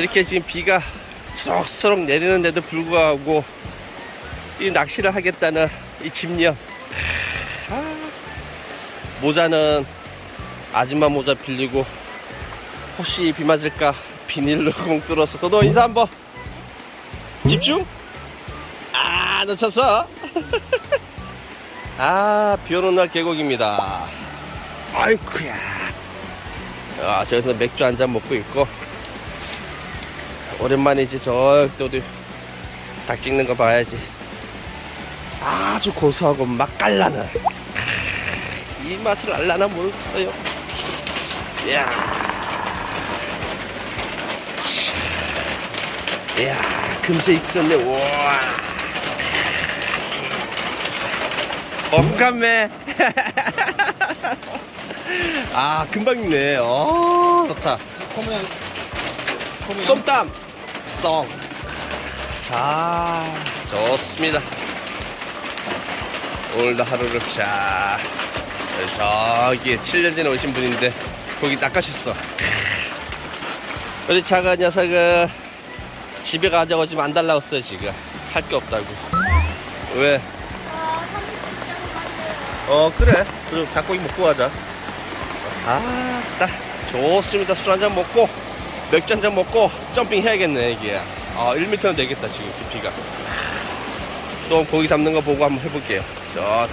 야 이렇게 지금 비가 수록수록 내리는데도 불구하고 이 낚시를 하겠다는 이 집념. 아, 모자는 아줌마 모자 빌리고 혹시 비 맞을까 비닐로 공 뚫어서 너도 인사 한번. 집중. 아 놓쳤어. 아 비오는 날 계곡입니다. 아이쿠야. 아 저기서 맥주 한 잔 먹고 있고 오랜만이지 저또 우리 닭 찍는 거 봐야지. 아주 고소하고 맛깔나는. 이 맛을 알라나 모르겠어요. 이야. 이야 금세 익었네. 우와. 엄감매 아 금방 익네. 어 좋다 쏨땀 썽. 자, 좋습니다. 오늘도 하루를 자, 저기 7년 전에 오신 분인데 거기 낚아셨어. 우리 작은 녀석은 집에 가자고 지금 안 달라고 했어요 지금 할 게 없다고. 왜? 어 그래. 그럼 닭고기 먹고 가자. 아, 딱 좋습니다. 술 한잔 먹고 맥주 한 잔 먹고 점핑 해야겠네 이게. 아, 1m는 되겠다 지금 깊이가. 또 고기 잡는 거 보고 한번 해볼게요. 저.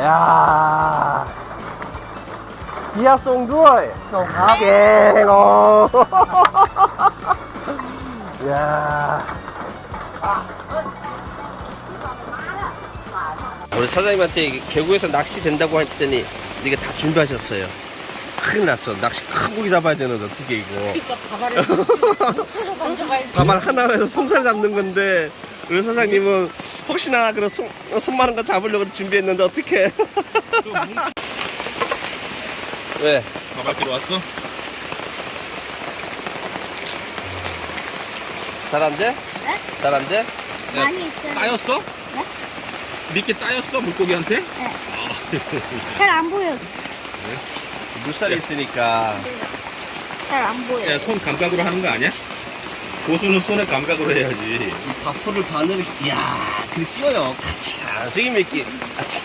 야. 비야 송두이. 송하게로. 야. 우리 사장님한테 계곡에서 낚시 된다고 했더니 이게 다 준비하셨어요. 큰일 났어. 낚시 큰 고기 잡아야 되는데 어떻게 이거. 그러니까 하나로 해서 송살 잡는 건데 우리 사장님은 혹시나 그런 손, 손 많은 거 잡으려고 준비했는데 어떻게? 왜? 가발끼리 왔어? 잘안 돼? 네? 잘안 돼? 많이 있어요. 따였어? 네? 미끼 따였어 물고기한테? 잘안 보여. 물살이 있으니까 잘 안 보여. 야, 손 감각으로 하는 거 아니야? 고수는 손의 감각으로 해야지. 이 바프를 바늘을 이야 그렇게 뛰어요. 아차 저기 몇 개. 아차.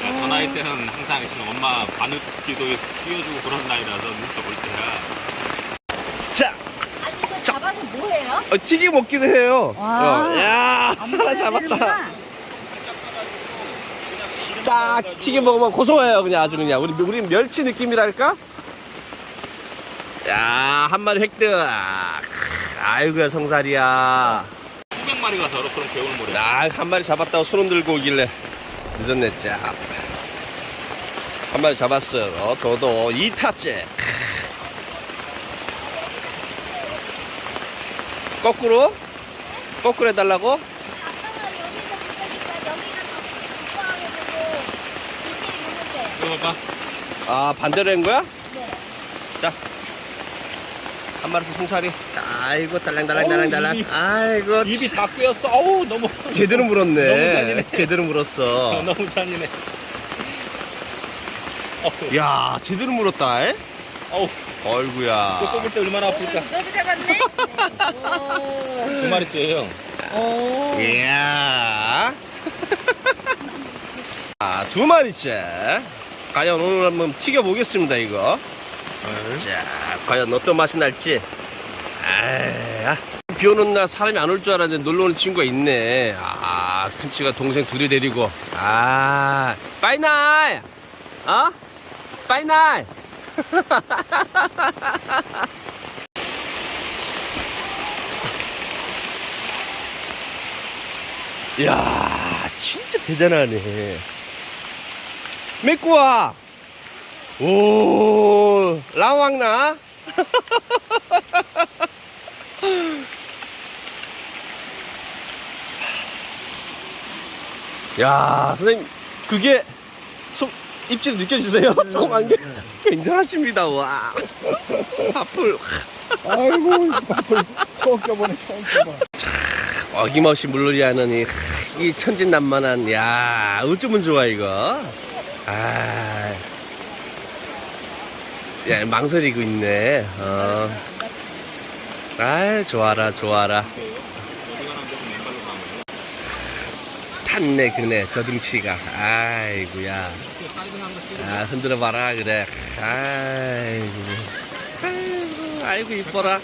저 나이 때는 항상 지금 엄마 바늘기도 띄워주고 그런 나이라서 눈도 볼 때야. 자 아니 이거 잡아서 뭐해요? 어, 튀김 먹기도 해요. 와. 어, 야 하나 잡았다. 딱 튀김 먹으면 고소해요 그냥 아주 그냥 우리 우리 멸치 느낌이랄까? 야 한 마리 획득. 아이고야 성살이야. 수백 마리가 저렇게 그런 개울물에. 나한 마리 잡았다고 손 흔들고 오길래 늦었네 짜. 한 마리 잡았어. 어, 도도 2타째. 거꾸로? 거꾸로 해달라고? 아 반대로 한 거야? 네. 자. 한 마리 더 송사리. 아이고 달랑달랑달랑달랑. 어우, 아이고 입이 다 꿰었어. 어우 너무 제대로 물었네. 너무 잔인해. 제대로 물었어. 너무 잔인해. 야 제대로 물었다. 에? 어우, 어이구야. 또 뽑을 때 얼마나 아플까? 너도 잡았네? 두 마리째예요. 오. 이야. 아, 두 마리째. 과연 오늘 한번 튀겨보겠습니다, 이거. 자, 과연 어떤 맛이 날지. 아, 비 오는 날 사람이 안 올 줄 알았는데 놀러 오는 친구가 있네. 아, 큰치가 동생 둘이 데리고. 아, 빠이나이! 어? 빠이나이! 이야, 진짜 대단하네. 메꾸와! 오, 라왕나? 야, 선생님, 그게 속, 입질 느껴지세요? 조그만 게 굉장하십니다, 와. 앞을 아이고, 밥을 처음 껴보네, 처음 껴봐. 어김없이 물놀이 하는 이이 천진난만한 야 어쩌면 좋아 이거 아 야, 망설이고 있네 어. 아 좋아라 좋아라 탔네 그네 저 등치가. 아이고야. 아 흔들어 봐라 그래. 아이고. 아이고 아이고 이뻐라.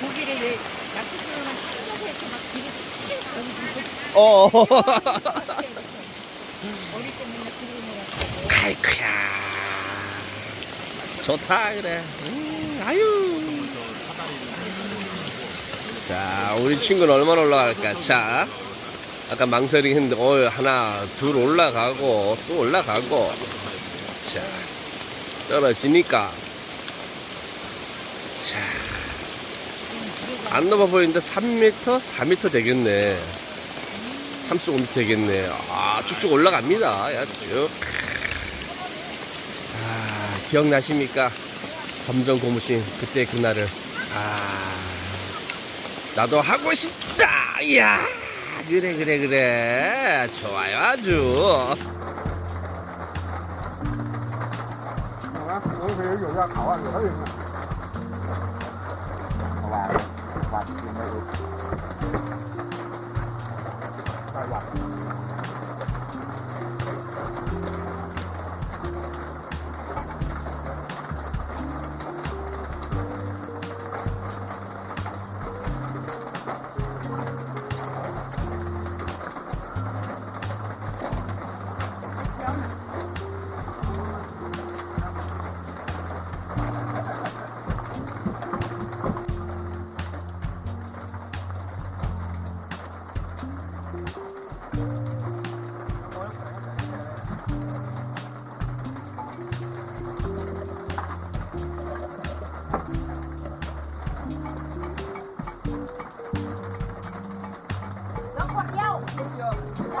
고기를 왜 약수들은 찢어서 이렇게 막좀 어. 어릴 때 맨날 기름을 아이쿠야. 좋다 그래. 음, 아유. 자 우리 친구는 얼마나 올라갈까? 자 아까 망설이 했는데 어 하나 둘 올라가고 또 올라가고. 자 떨어지니까. 자 안 넘어 보이는데 3m 4m 되겠네. 3.5m 되겠네. 아 쭉쭉 올라갑니다. 야쭉. 아, 기억나십니까? 검정 고무신 그때 그날을. 아 나도 하고 싶다! 이야 그래 그래 그래. 좋아요 아주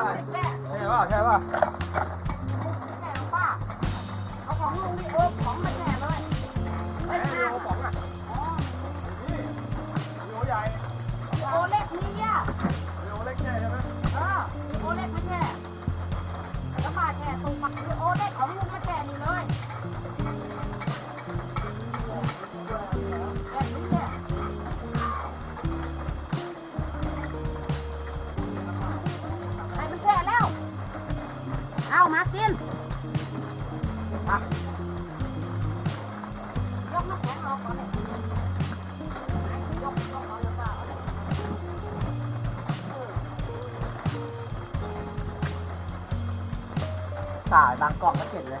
ป่ใช่ป่ะใช่ป่ะแหนป่ะเอาของลุงดิโอ้ของแหนเลยไม่ใช่ของอะอ๋อนี่โลใหญ่โลเล็กนี่อะโลเล็กแค่ใช่ไหมอ่าโลเล็กมันแค่แล้วมาแค่ตรงปาก สายบางกล่องก็เสร็จเลย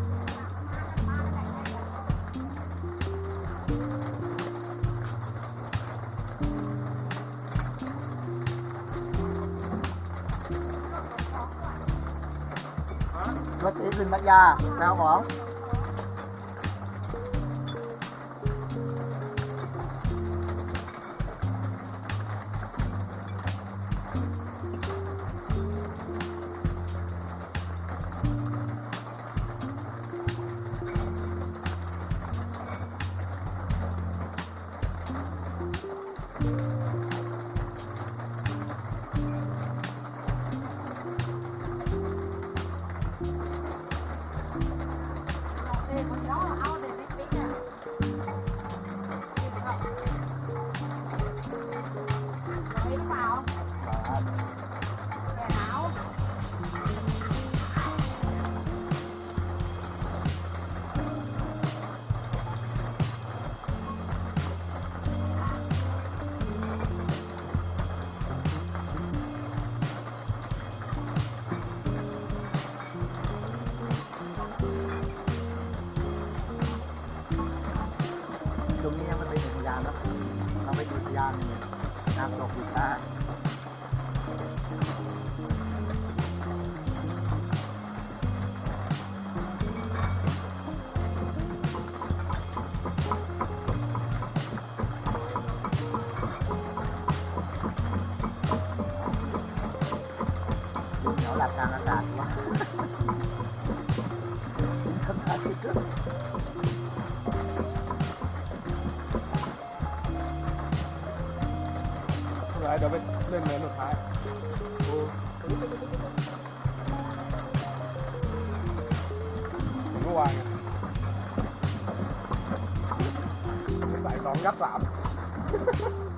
รอะรถตีขึ้นมัดยาแปลของ ตรงนี้ยังไม่เป็นอุทยานนะเราไปอุทยานน้ำตกอุตาอยู่แถวหลักกลางอากาศวะ mềm mềm một cái đúng rồi tại còn gắt làm.